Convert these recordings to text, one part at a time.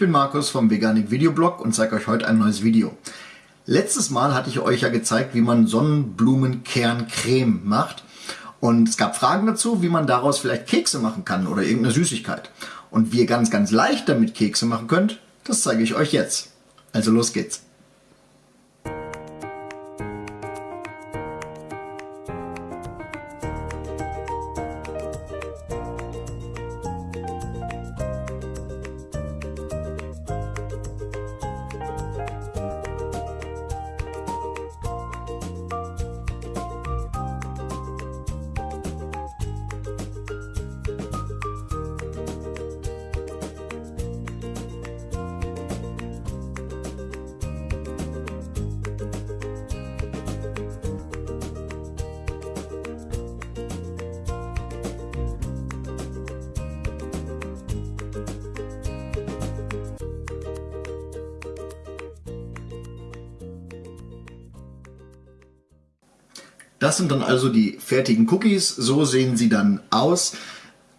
bin Markus vom Veganik Videoblog und zeige euch heute ein neues Video. Letztes Mal hatte ich euch ja gezeigt, wie man Sonnenblumenkerncreme macht. Und es gab Fragen dazu, wie man daraus vielleicht Kekse machen kann oder irgendeine Süßigkeit. Und wie ihr ganz, ganz leicht damit Kekse machen könnt, das zeige ich euch jetzt. Also los geht's. Das sind dann also die fertigen Cookies. So sehen sie dann aus.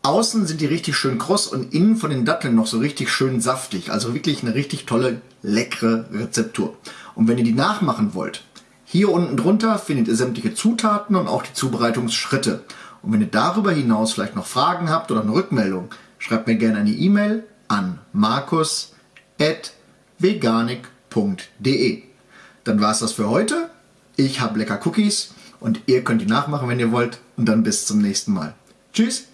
Außen sind die richtig schön kross und innen von den Datteln noch so richtig schön saftig. Also wirklich eine richtig tolle, leckere Rezeptur. Und wenn ihr die nachmachen wollt, hier unten drunter findet ihr sämtliche Zutaten und auch die Zubereitungsschritte. Und wenn ihr darüber hinaus vielleicht noch Fragen habt oder eine Rückmeldung, schreibt mir gerne eine E-Mail an markus.veganik.de. Dann war es das für heute. Ich habe lecker Cookies und ihr könnt die nachmachen, wenn ihr wollt. Und dann bis zum nächsten Mal. Tschüss!